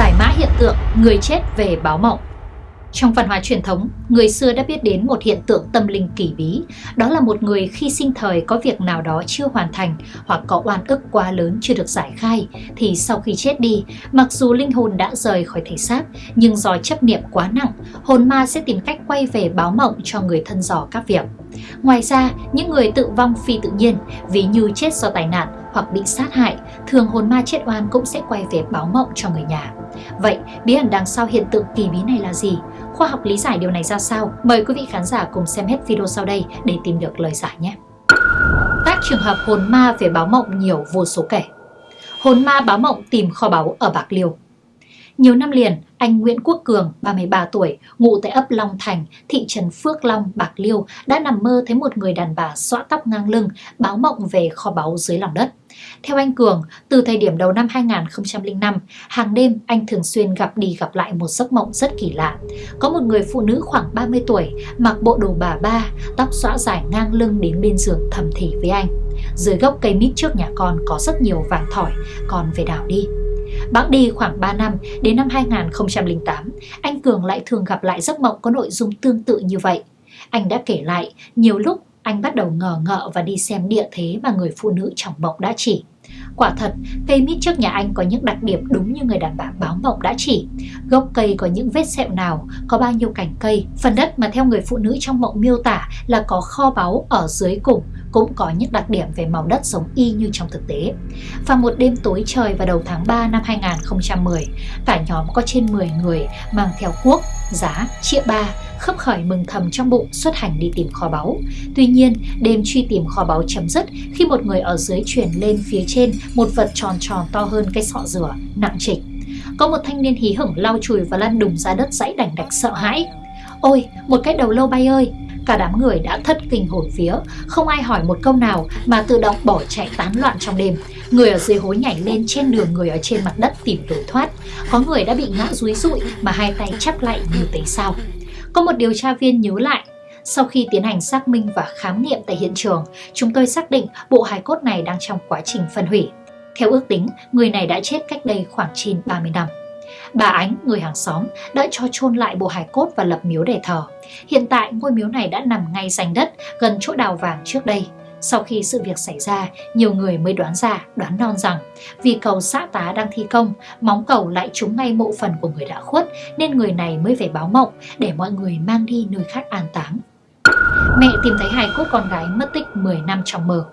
Giải mã hiện tượng người chết về báo mộng trong văn hóa truyền thống, người xưa đã biết đến một hiện tượng tâm linh kỳ bí, đó là một người khi sinh thời có việc nào đó chưa hoàn thành hoặc có oan ức quá lớn chưa được giải khai, thì sau khi chết đi, mặc dù linh hồn đã rời khỏi thể xác, nhưng do chấp niệm quá nặng, hồn ma sẽ tìm cách quay về báo mộng cho người thân dò các việc. Ngoài ra, những người tự vong phi tự nhiên, ví như chết do tai nạn hoặc bị sát hại, thường hồn ma chết oan cũng sẽ quay về báo mộng cho người nhà. Vậy, bí ẩn đằng sau hiện tượng kỳ bí này là gì? Khoa học lý giải điều này ra sao? Mời quý vị khán giả cùng xem hết video sau đây để tìm được lời giải nhé! Các trường hợp hồn ma về báo mộng nhiều vô số kể. Hồn ma báo mộng tìm kho báu ở Bạc Liêu nhiều năm liền, anh Nguyễn Quốc Cường, 33 tuổi, ngụ tại ấp Long Thành, thị trấn Phước Long, Bạc Liêu, đã nằm mơ thấy một người đàn bà xõa tóc ngang lưng, báo mộng về kho báu dưới lòng đất. Theo anh Cường, từ thời điểm đầu năm 2005, hàng đêm anh thường xuyên gặp đi gặp lại một giấc mộng rất kỳ lạ. Có một người phụ nữ khoảng 30 tuổi, mặc bộ đồ bà ba, tóc xõa dài ngang lưng đến bên giường thầm thì với anh. Dưới gốc cây mít trước nhà con có rất nhiều vàng thỏi, con về đào đi. Bẵng đi khoảng 3 năm, đến năm 2008, anh Cường lại thường gặp lại giấc mộng có nội dung tương tự như vậy. Anh đã kể lại, nhiều lúc anh bắt đầu ngờ ngợ và đi xem địa thế mà người phụ nữ trong mộng đã chỉ. Quả thật, cây mít trước nhà anh có những đặc điểm đúng như người đàn bà báo mộng đã chỉ. Gốc cây có những vết sẹo nào, có bao nhiêu cành cây. Phần đất mà theo người phụ nữ trong mộng miêu tả là có kho báu ở dưới cùng, cũng có những đặc điểm về màu đất giống y như trong thực tế. Và một đêm tối trời vào đầu tháng 3 năm 2010, cả nhóm có trên 10 người mang theo cuốc, giá, chĩa ba, khấp khởi mừng thầm trong bụng xuất hành đi tìm kho báu. Tuy nhiên, đêm truy tìm kho báu chấm dứt khi một người ở dưới truyền lên phía trên một vật tròn tròn to hơn cái sọ dừa, nặng trịch. Có một thanh niên hí hửng lau chùi và lăn đùng ra đất dãy đành đạch sợ hãi. Ôi, một cái đầu lâu bay ơi! Cả đám người đã thất kinh hồn phía, không ai hỏi một câu nào mà tự động bỏ chạy tán loạn trong đêm. Người ở dưới hối nhảy lên trên đường người ở trên mặt đất tìm lối thoát. Có người đã bị ngã rúi rụi mà hai tay chắp lại như tế sao. Có một điều tra viên nhớ lại, sau khi tiến hành xác minh và khám nghiệm tại hiện trường, chúng tôi xác định bộ hài cốt này đang trong quá trình phân hủy. Theo ước tính, người này đã chết cách đây khoảng trên 30 năm. Bà Ánh, người hàng xóm, đã cho chôn lại bộ hài cốt và lập miếu để thờ. Hiện tại, ngôi miếu này đã nằm ngay rành đất, gần chỗ đào vàng trước đây. Sau khi sự việc xảy ra, nhiều người mới đoán ra, đoán non rằng vì cầu xã tá đang thi công, móng cầu lại trúng ngay mộ phần của người đã khuất nên người này mới về báo mộng để mọi người mang đi nơi khác an táng. Mẹ tìm thấy hài cốt con gái mất tích 10 năm trong mờ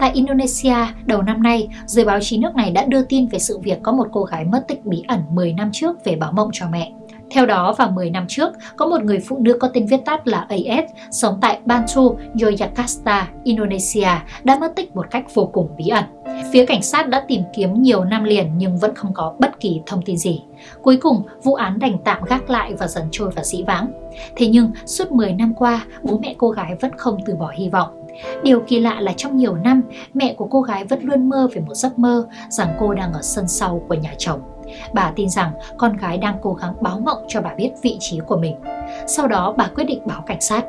Tại Indonesia, đầu năm nay, giới báo chí nước này đã đưa tin về sự việc có một cô gái mất tích bí ẩn 10 năm trước về báo mộng cho mẹ. Theo đó, vào 10 năm trước, có một người phụ nữ có tên viết tắt là AS sống tại Bantu, Yogyakarta, Indonesia đã mất tích một cách vô cùng bí ẩn. Phía cảnh sát đã tìm kiếm nhiều năm liền nhưng vẫn không có bất kỳ thông tin gì. Cuối cùng, vụ án đành tạm gác lại và dần trôi vào dĩ vãng. Thế nhưng, suốt 10 năm qua, bố mẹ cô gái vẫn không từ bỏ hy vọng. Điều kỳ lạ là trong nhiều năm, mẹ của cô gái vẫn luôn mơ về một giấc mơ rằng cô đang ở sân sau của nhà chồng. Bà tin rằng con gái đang cố gắng báo mộng cho bà biết vị trí của mình. Sau đó bà quyết định báo cảnh sát.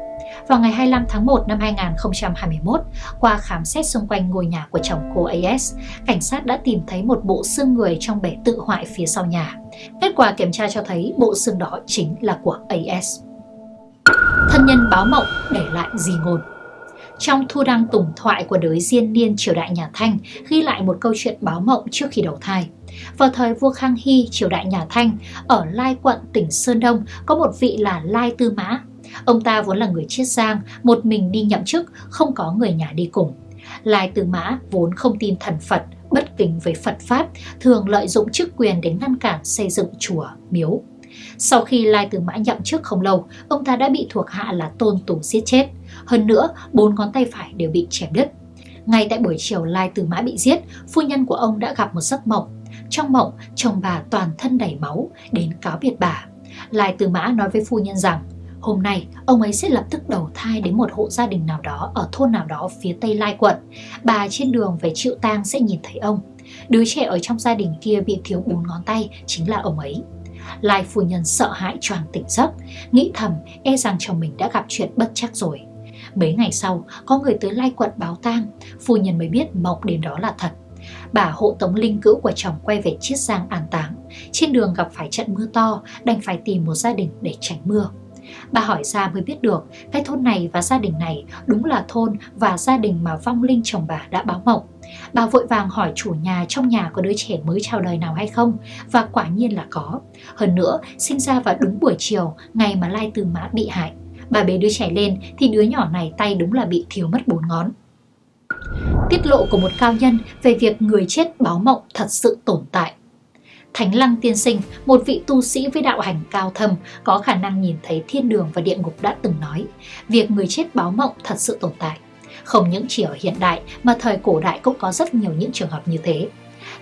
Vào ngày 25 tháng 1 năm 2021, qua khám xét xung quanh ngôi nhà của chồng cô AS, cảnh sát đã tìm thấy một bộ xương người trong bể tự hoại phía sau nhà. Kết quả kiểm tra cho thấy bộ xương đó chính là của AS. Thân nhân báo mộng để lại gì ngôn trong thu đăng tùng thoại của đới diên niên triều đại nhà Thanh ghi lại một câu chuyện báo mộng trước khi đầu thai. Vào thời vua Khang Hy, triều đại nhà Thanh, ở Lai quận tỉnh Sơn Đông có một vị là Lai Tư Mã. Ông ta vốn là người chiết giang, một mình đi nhậm chức, không có người nhà đi cùng. Lai Tư Mã vốn không tin thần Phật, bất kính với Phật Pháp, thường lợi dụng chức quyền để ngăn cản xây dựng chùa, miếu. Sau khi Lai từ Mã nhậm chức không lâu, ông ta đã bị thuộc hạ là Tôn Tùng giết chết. Hơn nữa, bốn ngón tay phải đều bị chém đứt. Ngay tại buổi chiều Lai từ Mã bị giết, phu nhân của ông đã gặp một giấc mộng. Trong mộng, chồng bà toàn thân đầy máu, đến cáo biệt bà. Lai từ Mã nói với phu nhân rằng, hôm nay ông ấy sẽ lập tức đầu thai đến một hộ gia đình nào đó ở thôn nào đó phía tây Lai quận. Bà trên đường về chịu tang sẽ nhìn thấy ông. Đứa trẻ ở trong gia đình kia bị thiếu bốn ngón tay chính là ông ấy. Lai phu nhân sợ hãi choàng tỉnh giấc, nghĩ thầm e rằng chồng mình đã gặp chuyện bất chắc rồi. Mấy ngày sau, có người tới Lai quận báo tang, phu nhân mới biết mộng đến đó là thật. Bà hộ tống linh cữu của chồng quay về Chiết Giang an táng. trên đường gặp phải trận mưa to, đành phải tìm một gia đình để tránh mưa. Bà hỏi ra mới biết được cái thôn này và gia đình này đúng là thôn và gia đình mà vong linh chồng bà đã báo mộng. Bà vội vàng hỏi chủ nhà trong nhà có đứa trẻ mới chào đời nào hay không và quả nhiên là có. Hơn nữa, sinh ra vào đúng buổi chiều, ngày mà Lai Tư Mã bị hại. Bà bế đứa trẻ lên thì đứa nhỏ này tay đúng là bị thiếu mất bốn ngón. Tiết lộ của một cao nhân về việc người chết báo mộng thật sự tồn tại. Thánh Lăng Tiên Sinh, một vị tu sĩ với đạo hành cao thâm, có khả năng nhìn thấy thiên đường và địa ngục đã từng nói, việc người chết báo mộng thật sự tồn tại. Không những chỉ ở hiện đại mà thời cổ đại cũng có rất nhiều những trường hợp như thế.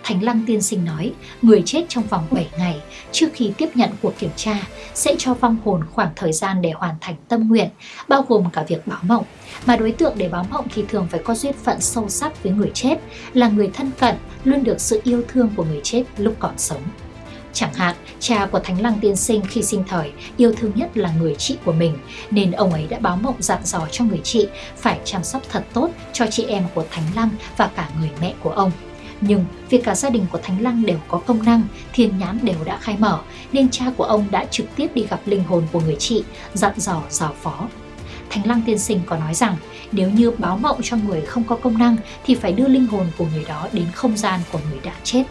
Thánh Lăng Tiên Sinh nói, người chết trong vòng 7 ngày trước khi tiếp nhận cuộc kiểm tra sẽ cho vong hồn khoảng thời gian để hoàn thành tâm nguyện, bao gồm cả việc báo mộng. Mà đối tượng để báo mộng thì thường phải có duyên phận sâu sắc với người chết, là người thân cận, luôn được sự yêu thương của người chết lúc còn sống. Chẳng hạn, cha của Thánh Lăng Tiên Sinh khi sinh thời yêu thương nhất là người chị của mình, nên ông ấy đã báo mộng dặn dò cho người chị phải chăm sóc thật tốt cho chị em của Thánh Lăng và cả người mẹ của ông. Nhưng vì cả gia đình của Thánh Lăng đều có công năng, thiên nhãn đều đã khai mở, nên cha của ông đã trực tiếp đi gặp linh hồn của người chị, dặn dò giáo phó. Thánh Lăng tiên sinh có nói rằng nếu như báo mộng cho người không có công năng thì phải đưa linh hồn của người đó đến không gian của người đã chết.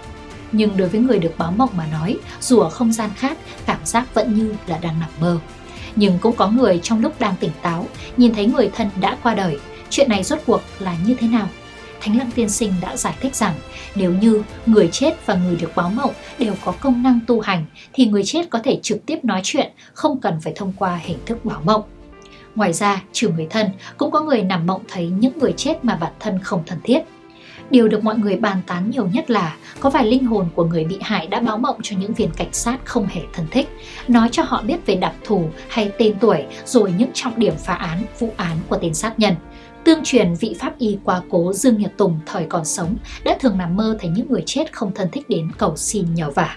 Nhưng đối với người được báo mộng mà nói, dù ở không gian khác, cảm giác vẫn như là đang nằm mơ. Nhưng cũng có người trong lúc đang tỉnh táo, nhìn thấy người thân đã qua đời. Chuyện này rốt cuộc là như thế nào? Thánh Lăng Tiên Sinh đã giải thích rằng nếu như người chết và người được báo mộng đều có công năng tu hành thì người chết có thể trực tiếp nói chuyện, không cần phải thông qua hình thức báo mộng. Ngoài ra, trừ người thân, cũng có người nằm mộng thấy những người chết mà bản thân không thân thiết. Điều được mọi người bàn tán nhiều nhất là có vài linh hồn của người bị hại đã báo mộng cho những viên cảnh sát không hề thân thích, nói cho họ biết về đặc thù hay tên tuổi rồi những trọng điểm phá án, vụ án của tên sát nhân. Tương truyền vị pháp y quá cố Dương Nhật Tùng thời còn sống đã thường nằm mơ thấy những người chết không thân thích đến cầu xin nhờ vả.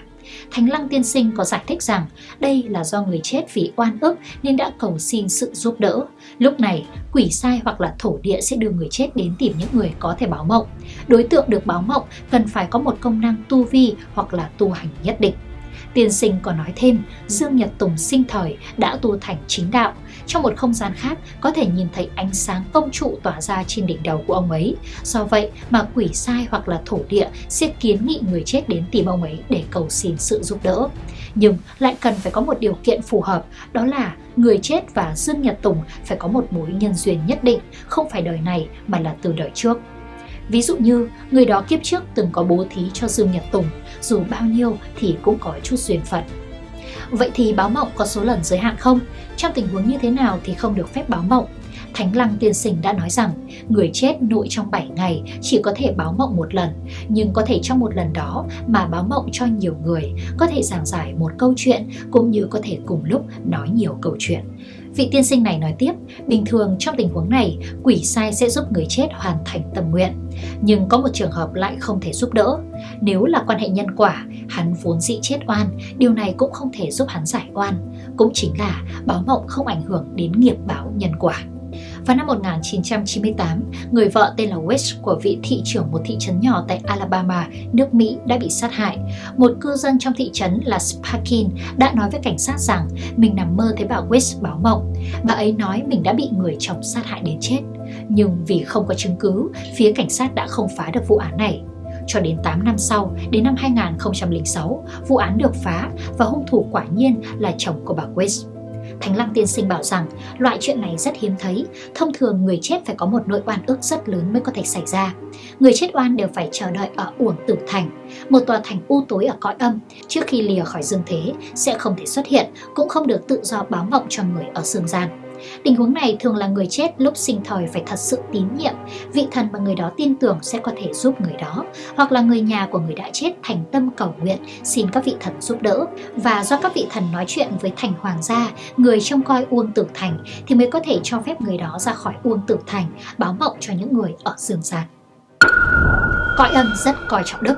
Thánh Lăng Tiên Sinh có giải thích rằng đây là do người chết vì oan ức nên đã cầu xin sự giúp đỡ. Lúc này, quỷ sai hoặc là thổ địa sẽ đưa người chết đến tìm những người có thể báo mộng. Đối tượng được báo mộng cần phải có một công năng tu vi hoặc là tu hành nhất định. Tiên sinh còn nói thêm, Dương Nhật Tùng sinh thời đã tu thành chính đạo. Trong một không gian khác có thể nhìn thấy ánh sáng công trụ tỏa ra trên đỉnh đầu của ông ấy. Do vậy mà quỷ sai hoặc là thổ địa sẽ kiến nghị người chết đến tìm ông ấy để cầu xin sự giúp đỡ. Nhưng lại cần phải có một điều kiện phù hợp, đó là người chết và Dương Nhật Tùng phải có một mối nhân duyên nhất định, không phải đời này mà là từ đời trước. Ví dụ như người đó kiếp trước từng có bố thí cho Dương Nhật Tùng, dù bao nhiêu thì cũng có chút duyên phận. Vậy thì báo mộng có số lần giới hạn không? Trong tình huống như thế nào thì không được phép báo mộng? Thánh Lăng Tiên Sinh đã nói rằng người chết nội trong 7 ngày chỉ có thể báo mộng một lần, nhưng có thể trong một lần đó mà báo mộng cho nhiều người, có thể giảng giải một câu chuyện cũng như có thể cùng lúc nói nhiều câu chuyện. Vị tiên sinh này nói tiếp, bình thường trong tình huống này, quỷ sai sẽ giúp người chết hoàn thành tâm nguyện. Nhưng có một trường hợp lại không thể giúp đỡ. Nếu là quan hệ nhân quả, hắn vốn dĩ chết oan, điều này cũng không thể giúp hắn giải oan. Cũng chính là báo mộng không ảnh hưởng đến nghiệp báo nhân quả. Vào năm 1998, người vợ tên là West của vị thị trưởng một thị trấn nhỏ tại Alabama, nước Mỹ đã bị sát hại. Một cư dân trong thị trấn là Sparkin đã nói với cảnh sát rằng mình nằm mơ thấy bà West báo mộng. Bà ấy nói mình đã bị người chồng sát hại đến chết. Nhưng vì không có chứng cứ, phía cảnh sát đã không phá được vụ án này. Cho đến 8 năm sau, đến năm 2006, vụ án được phá và hung thủ quả nhiên là chồng của bà West. Thánh Lăng Tiên Sinh bảo rằng loại chuyện này rất hiếm thấy, thông thường người chết phải có một nỗi oan ức rất lớn mới có thể xảy ra. Người chết oan đều phải chờ đợi ở uổng tử thành, một tòa thành u tối ở cõi âm, trước khi lìa khỏi dương thế sẽ không thể xuất hiện, cũng không được tự do báo mộng cho người ở dương gian. Tình huống này thường là người chết lúc sinh thời phải thật sự tín nhiệm, vị thần mà người đó tin tưởng sẽ có thể giúp người đó, hoặc là người nhà của người đã chết thành tâm cầu nguyện xin các vị thần giúp đỡ. Và do các vị thần nói chuyện với thành hoàng gia, người trông coi Uông Tử Thành thì mới có thể cho phép người đó ra khỏi Uông Tử Thành báo mộng cho những người ở dương gian. Cõi âm rất coi trọng đức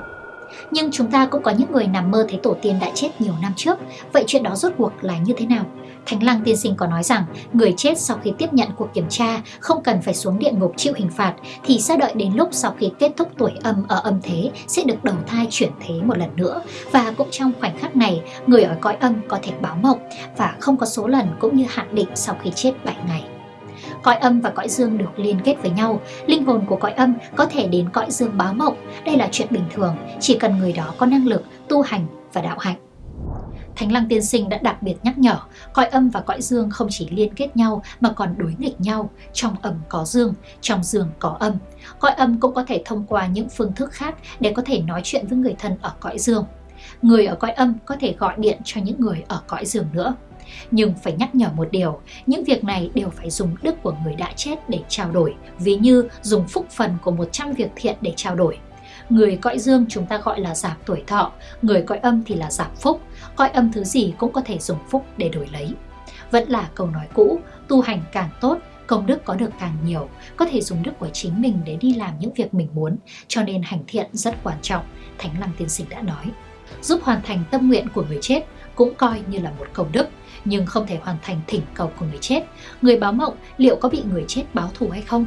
nhưng chúng ta cũng có những người nằm mơ thấy tổ tiên đã chết nhiều năm trước. Vậy chuyện đó rốt cuộc là như thế nào? Thánh Lăng Tiên Sinh có nói rằng, người chết sau khi tiếp nhận cuộc kiểm tra không cần phải xuống địa ngục chịu hình phạt, thì sẽ đợi đến lúc sau khi kết thúc tuổi âm ở âm thế sẽ được đầu thai chuyển thế một lần nữa và cũng trong khoảnh khắc này, người ở cõi âm có thể báo mộng và không có số lần cũng như hạn định sau khi chết 7 ngày. Cõi âm và cõi dương được liên kết với nhau, linh hồn của cõi âm có thể đến cõi dương báo mộng. Đây là chuyện bình thường, chỉ cần người đó có năng lực, tu hành và đạo hạnh. Thánh Lăng Tiên Sinh đã đặc biệt nhắc nhở, cõi âm và cõi dương không chỉ liên kết nhau mà còn đối nghịch nhau, trong âm có dương, trong dương có âm. Cõi âm cũng có thể thông qua những phương thức khác để có thể nói chuyện với người thân ở cõi dương. Người ở cõi âm có thể gọi điện cho những người ở cõi dương nữa. Nhưng phải nhắc nhở một điều, những việc này đều phải dùng đức của người đã chết để trao đổi, ví như dùng phúc phần của 100 việc thiện để trao đổi. Người cõi dương chúng ta gọi là giảm tuổi thọ, người cõi âm thì là giảm phúc, cõi âm thứ gì cũng có thể dùng phúc để đổi lấy. Vẫn là câu nói cũ, tu hành càng tốt, công đức có được càng nhiều, có thể dùng đức của chính mình để đi làm những việc mình muốn, cho nên hành thiện rất quan trọng, Thánh Lăng Tiên Sinh đã nói. Giúp hoàn thành tâm nguyện của người chết cũng coi như là một công đức, nhưng không thể hoàn thành thỉnh cầu của người chết. Người báo mộng liệu có bị người chết báo thù hay không?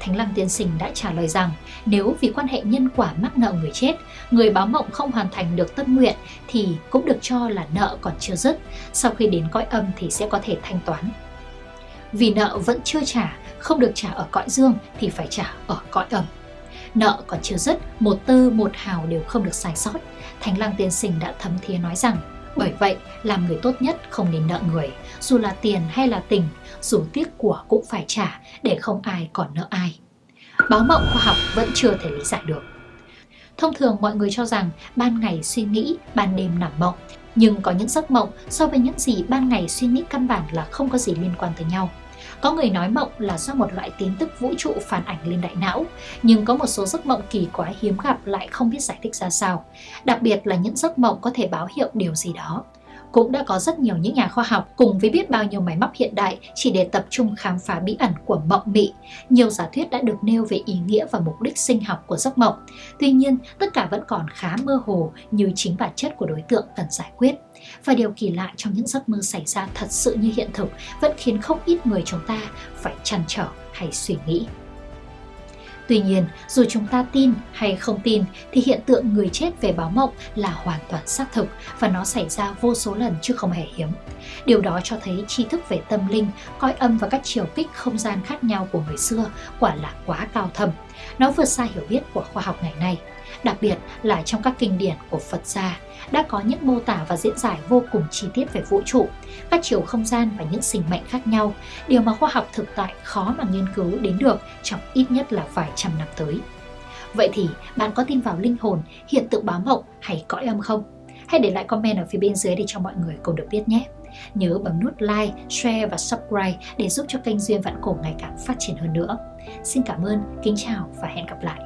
Thánh Lăng Tiên Sinh đã trả lời rằng nếu vì quan hệ nhân quả mắc nợ người chết, người báo mộng không hoàn thành được tâm nguyện thì cũng được cho là nợ còn chưa dứt, sau khi đến cõi âm thì sẽ có thể thanh toán. Vì nợ vẫn chưa trả, không được trả ở cõi dương thì phải trả ở cõi âm. Nợ còn chưa dứt, một tư một hào đều không được sai sót. Thánh Lăng Tiên Sinh đã thấm thía nói rằng bởi vậy, làm người tốt nhất không nên nợ người, dù là tiền hay là tình, dù tiếc của cũng phải trả để không ai còn nợ ai. Báo mộng khoa học vẫn chưa thể lý giải được. Thông thường mọi người cho rằng ban ngày suy nghĩ, ban đêm nằm mộng, nhưng có những giấc mộng so với những gì ban ngày suy nghĩ căn bản là không có gì liên quan tới nhau. Có người nói mộng là do một loại tin tức vũ trụ phản ảnh lên đại não, nhưng có một số giấc mộng kỳ quái hiếm gặp lại không biết giải thích ra sao. Đặc biệt là những giấc mộng có thể báo hiệu điều gì đó cũng đã có rất nhiều những nhà khoa học cùng với biết bao nhiêu máy móc hiện đại chỉ để tập trung khám phá bí ẩn của mộng mị. Nhiều giả thuyết đã được nêu về ý nghĩa và mục đích sinh học của giấc mộng. Tuy nhiên, tất cả vẫn còn khá mơ hồ như chính bản chất của đối tượng cần giải quyết. Và điều kỳ lạ trong những giấc mơ xảy ra thật sự như hiện thực vẫn khiến không ít người chúng ta phải chăn trở hay suy nghĩ. Tuy nhiên, dù chúng ta tin hay không tin thì hiện tượng người chết về báo mộng là hoàn toàn xác thực và nó xảy ra vô số lần chứ không hề hiếm. Điều đó cho thấy tri thức về tâm linh, coi âm và các chiều kích không gian khác nhau của người xưa quả là quá cao thâm. Nó vượt xa hiểu biết của khoa học ngày nay, đặc biệt là trong các kinh điển của Phật gia đã có những mô tả và diễn giải vô cùng chi tiết về vũ trụ, các chiều không gian và những sinh mệnh khác nhau, điều mà khoa học thực tại khó mà nghiên cứu đến được trong ít nhất là vài trăm năm tới. Vậy thì bạn có tin vào linh hồn, hiện tượng báo mộng hay cõi âm không? Hãy để lại comment ở phía bên dưới để cho mọi người cùng được biết nhé. Nhớ bấm nút like, share và subscribe để giúp cho kênh Duyên Vạn Cổ ngày càng phát triển hơn nữa. Xin cảm ơn, kính chào và hẹn gặp lại.